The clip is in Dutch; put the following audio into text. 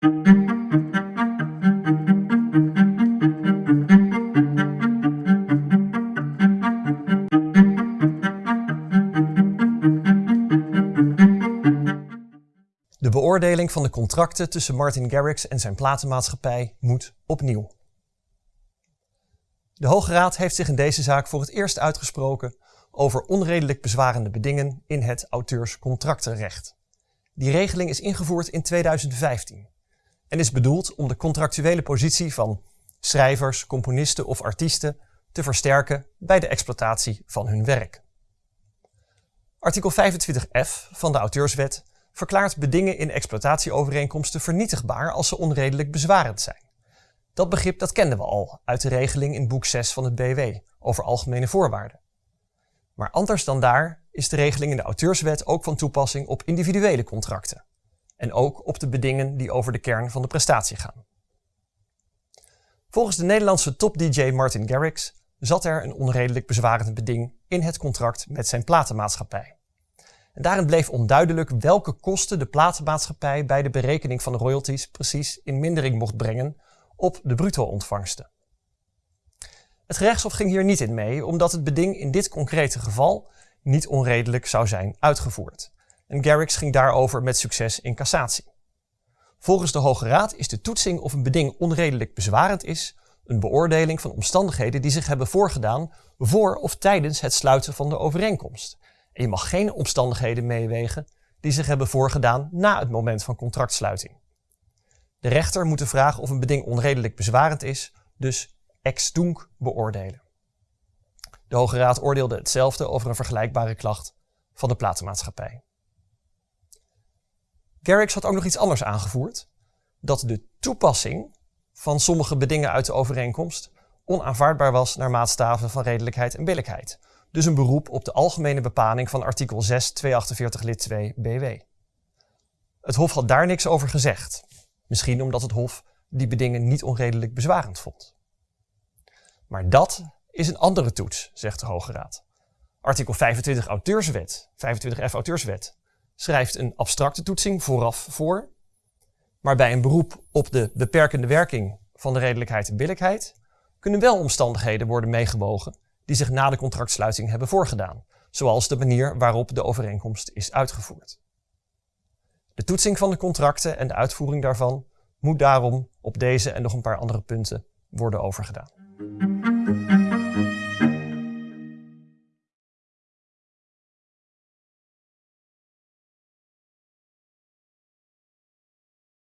De beoordeling van de contracten tussen Martin Garrix en zijn platenmaatschappij moet opnieuw. De Hoge Raad heeft zich in deze zaak voor het eerst uitgesproken over onredelijk bezwarende bedingen in het auteurscontractenrecht. Die regeling is ingevoerd in 2015 en is bedoeld om de contractuele positie van schrijvers, componisten of artiesten te versterken bij de exploitatie van hun werk. Artikel 25f van de auteurswet verklaart bedingen in exploitatieovereenkomsten vernietigbaar als ze onredelijk bezwarend zijn. Dat begrip dat kenden we al uit de regeling in boek 6 van het BW over algemene voorwaarden. Maar anders dan daar is de regeling in de auteurswet ook van toepassing op individuele contracten. En ook op de bedingen die over de kern van de prestatie gaan. Volgens de Nederlandse top-DJ Martin Garrix zat er een onredelijk bezwarend beding in het contract met zijn platenmaatschappij. En daarin bleef onduidelijk welke kosten de platenmaatschappij bij de berekening van de royalties precies in mindering mocht brengen op de bruto-ontvangsten. Het gerechtshof ging hier niet in mee, omdat het beding in dit concrete geval niet onredelijk zou zijn uitgevoerd. En Garrix ging daarover met succes in cassatie. Volgens de Hoge Raad is de toetsing of een beding onredelijk bezwarend is een beoordeling van omstandigheden die zich hebben voorgedaan voor of tijdens het sluiten van de overeenkomst. En je mag geen omstandigheden meewegen die zich hebben voorgedaan na het moment van contractsluiting. De rechter moet de vraag of een beding onredelijk bezwarend is, dus ex tunc beoordelen. De Hoge Raad oordeelde hetzelfde over een vergelijkbare klacht van de platenmaatschappij. Garrix had ook nog iets anders aangevoerd, dat de toepassing van sommige bedingen uit de overeenkomst onaanvaardbaar was naar maatstaven van redelijkheid en billijkheid. Dus een beroep op de algemene bepaling van artikel 6 248 lid 2 BW. Het Hof had daar niks over gezegd. Misschien omdat het Hof die bedingen niet onredelijk bezwarend vond. Maar dat is een andere toets, zegt de Hoge Raad. Artikel 25 auteurswet, 25f auteurswet, schrijft een abstracte toetsing vooraf voor. Maar bij een beroep op de beperkende werking van de redelijkheid en billijkheid kunnen wel omstandigheden worden meegewogen die zich na de contractsluiting hebben voorgedaan, zoals de manier waarop de overeenkomst is uitgevoerd. De toetsing van de contracten en de uitvoering daarvan moet daarom op deze en nog een paar andere punten worden overgedaan.